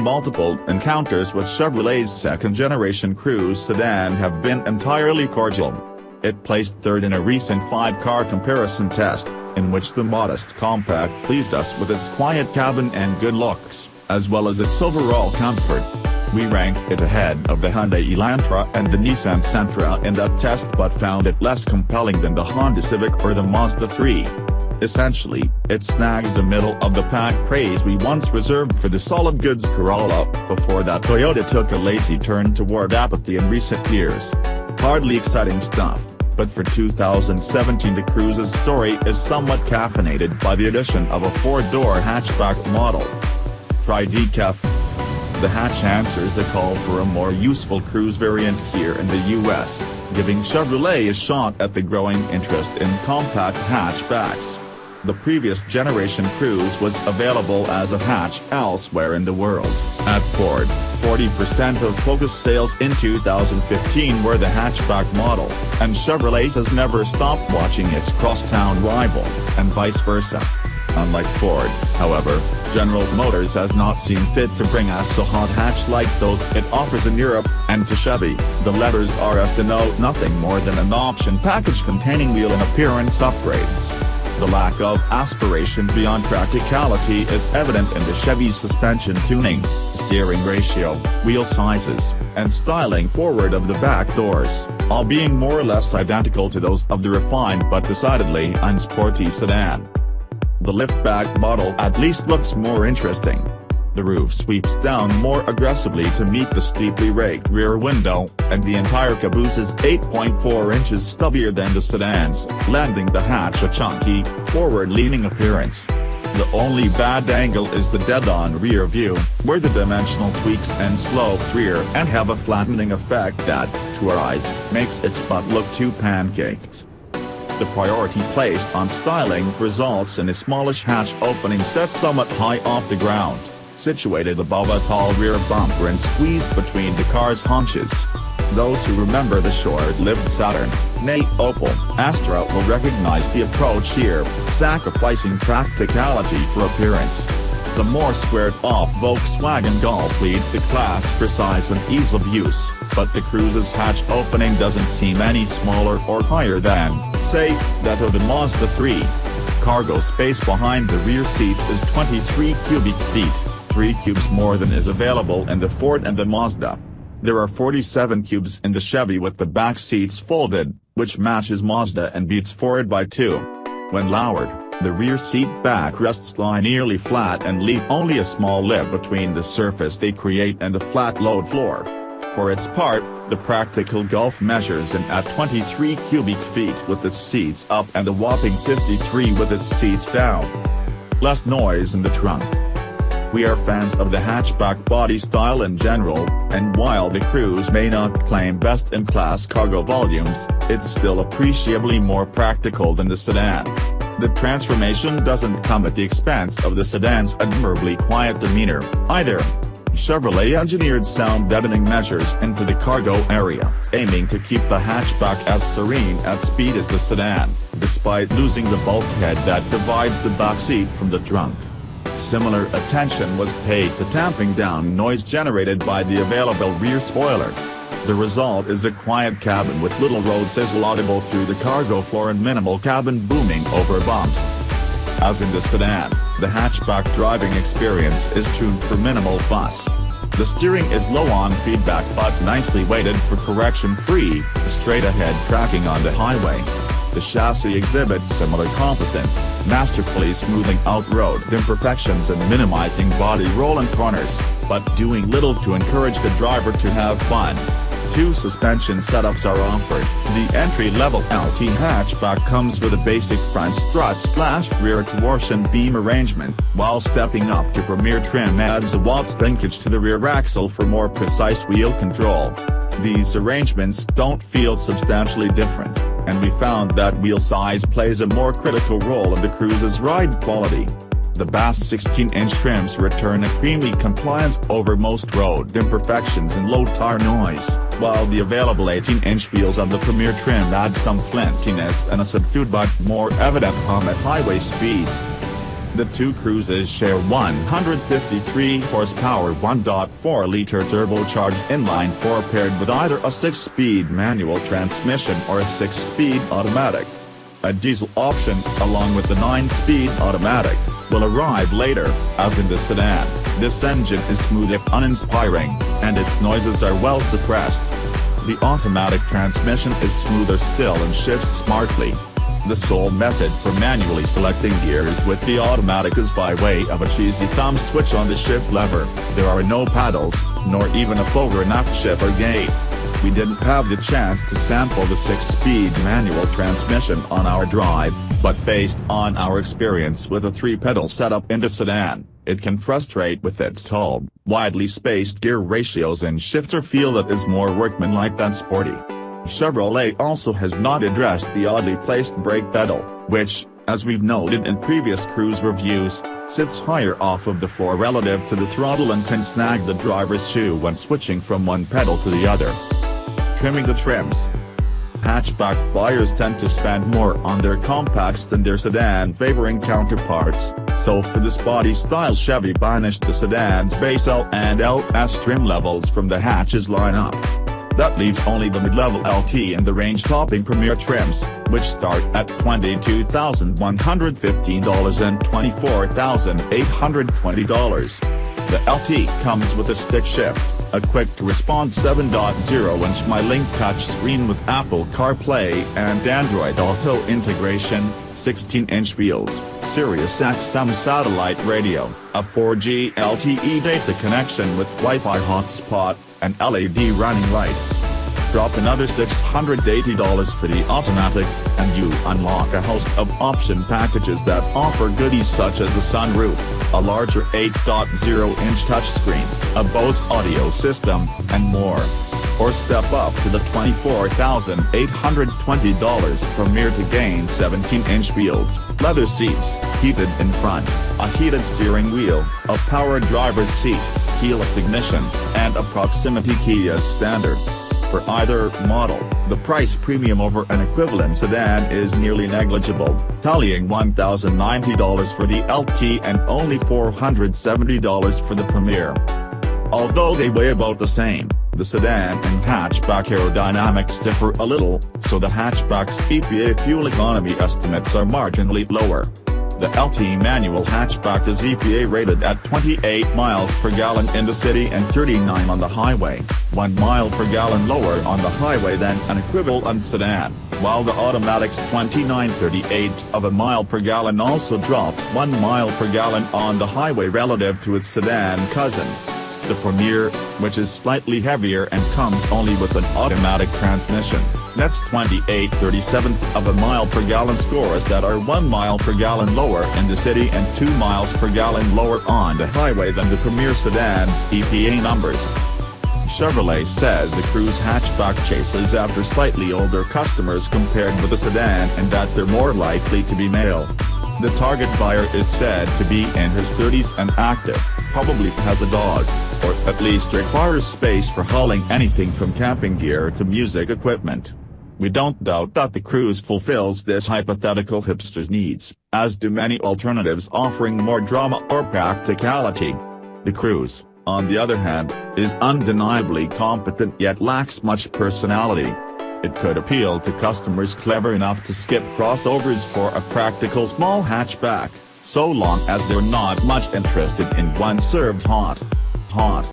multiple encounters with Chevrolet's second-generation Cruze sedan have been entirely cordial. It placed third in a recent five-car comparison test, in which the modest compact pleased us with its quiet cabin and good looks, as well as its overall comfort. We ranked it ahead of the Hyundai Elantra and the Nissan Sentra in that test but found it less compelling than the Honda Civic or the Mazda 3. Essentially, it snags the middle-of-the-pack praise we once reserved for the solid goods Corolla, before that Toyota took a lazy turn toward apathy in recent years. Hardly exciting stuff, but for 2017 the Cruze's story is somewhat caffeinated by the addition of a four-door hatchback model. Try decaf. The hatch answers the call for a more useful Cruze variant here in the US, giving Chevrolet a shot at the growing interest in compact hatchbacks. The previous generation Cruze was available as a hatch elsewhere in the world. At Ford, 40% of Focus sales in 2015 were the hatchback model, and Chevrolet has never stopped watching its crosstown rival, and vice versa. Unlike Ford, however, General Motors has not seen fit to bring us a hot hatch like those it offers in Europe, and to Chevy, the letters RS denote nothing more than an option package containing wheel and appearance upgrades. The lack of aspiration beyond practicality is evident in the Chevy's suspension tuning, steering ratio, wheel sizes, and styling forward of the back doors, all being more or less identical to those of the refined but decidedly unsporty sedan. The liftback model at least looks more interesting. The roof sweeps down more aggressively to meet the steeply raked rear window, and the entire caboose is 8.4 inches stubbier than the sedans, lending the hatch a chunky, forward-leaning appearance. The only bad angle is the dead-on rear view, where the dimensional tweaks and sloped rear end have a flattening effect that, to our eyes, makes its butt look too pancaked. The priority placed on styling results in a smallish hatch opening set somewhat high off the ground, situated above a tall rear bumper and squeezed between the car's haunches. Those who remember the short-lived Saturn, nay Opel, Astra will recognize the approach here, sacrificing practicality for appearance. The more squared-off Volkswagen Golf leads the class for size and ease of use, but the Cruze's hatch opening doesn't seem any smaller or higher than, say, that of the Mazda 3. Cargo space behind the rear seats is 23 cubic feet, 3 cubes more than is available in the Ford and the Mazda. There are 47 cubes in the Chevy with the back seats folded, which matches Mazda and beats Ford by 2. When lowered, the rear seat backrests lie nearly flat and leave only a small lip between the surface they create and the flat load floor. For its part, the practical Golf measures in at 23 cubic feet with its seats up and a whopping 53 with its seats down. Less noise in the trunk. We are fans of the hatchback body style in general, and while the Cruze may not claim best-in-class cargo volumes, it's still appreciably more practical than the sedan. The transformation doesn't come at the expense of the sedan's admirably quiet demeanor, either. Chevrolet engineered sound deadening measures into the cargo area, aiming to keep the hatchback as serene at speed as the sedan, despite losing the bulkhead that divides the backseat from the trunk. Similar attention was paid to tamping down noise generated by the available rear spoiler. The result is a quiet cabin with little road sizzle audible through the cargo floor and minimal cabin booming over bumps. As in the sedan, the hatchback driving experience is tuned for minimal fuss. The steering is low on feedback but nicely weighted for correction-free, straight-ahead tracking on the highway. The chassis exhibits similar competence, masterfully smoothing out road imperfections and minimizing body roll and corners, but doing little to encourage the driver to have fun. Two suspension setups are offered. The entry-level LT hatchback comes with a basic front strut slash rear torsion beam arrangement, while stepping up to Premier trim adds a Watts linkage to the rear axle for more precise wheel control. These arrangements don't feel substantially different, and we found that wheel size plays a more critical role in the Cruze's ride quality the base 16-inch trims return a creamy compliance over most road imperfections and low tire noise, while the available 18-inch wheels on the Premier trim add some flintiness and a subdued but more evident hum at highway speeds. The two Cruzes share 153 horsepower 1.4-liter turbocharged inline-four paired with either a 6-speed manual transmission or a 6-speed automatic. A diesel option, along with the 9-speed automatic, will arrive later, as in the sedan. This engine is smooth if uninspiring, and its noises are well suppressed. The automatic transmission is smoother still and shifts smartly, the sole method for manually selecting gears with the automatic is by way of a cheesy thumb switch on the shift lever, there are no paddles, nor even a forward and aft shifter gate. We didn't have the chance to sample the 6-speed manual transmission on our drive, but based on our experience with a 3-pedal setup in the sedan, it can frustrate with its tall, widely spaced gear ratios and shifter feel that is more workmanlike than sporty. Chevrolet also has not addressed the oddly placed brake pedal, which, as we've noted in previous Cruze reviews, sits higher off of the floor relative to the throttle and can snag the driver's shoe when switching from one pedal to the other. Trimming the trims. Hatchback buyers tend to spend more on their compacts than their sedan favoring counterparts, so for this body-style Chevy banished the sedan's base L and LS trim levels from the hatches lineup. That leaves only the mid-level LT and the range-topping Premier trims, which start at $22,115 and $24,820. The LT comes with a stick shift, a quick-to-respond 7.0-inch MyLink touchscreen with Apple CarPlay and Android Auto integration, 16-inch wheels, Sirius XM satellite radio, a 4G LTE data connection with Wi-Fi hotspot, and LED running lights. Drop another $680 for the automatic, and you unlock a host of option packages that offer goodies such as a sunroof, a larger 8.0-inch touchscreen, a Bose audio system, and more. Or step up to the $24,820 Premier to gain 17-inch wheels, leather seats, heated in front, a heated steering wheel, a power driver's seat, keyless ignition, and a proximity key as standard. For either model, the price premium over an equivalent sedan is nearly negligible, tallying $1,090 for the LT and only $470 for the Premier. Although they weigh about the same, the sedan and hatchback aerodynamics differ a little, so the hatchback's EPA fuel economy estimates are marginally lower. The LT manual hatchback is EPA rated at 28 miles per gallon in the city and 39 on the highway, 1 mile per gallon lower on the highway than an equivalent sedan, while the automatic's 29 38 of a mile per gallon also drops 1 mile per gallon on the highway relative to its sedan cousin. The Premier, which is slightly heavier and comes only with an automatic transmission, that's 28 37 of a mile per gallon scores that are 1 mile per gallon lower in the city and 2 miles per gallon lower on the highway than the Premier sedan's EPA numbers. Chevrolet says the Cruze hatchback chases after slightly older customers compared with the sedan and that they're more likely to be male. The target buyer is said to be in his 30s and active, probably has a dog, or at least requires space for hauling anything from camping gear to music equipment. We don't doubt that the Cruze fulfills this hypothetical hipster's needs, as do many alternatives offering more drama or practicality. The Cruze, on the other hand, is undeniably competent yet lacks much personality. It could appeal to customers clever enough to skip crossovers for a practical small hatchback, so long as they're not much interested in one served hot. Hot.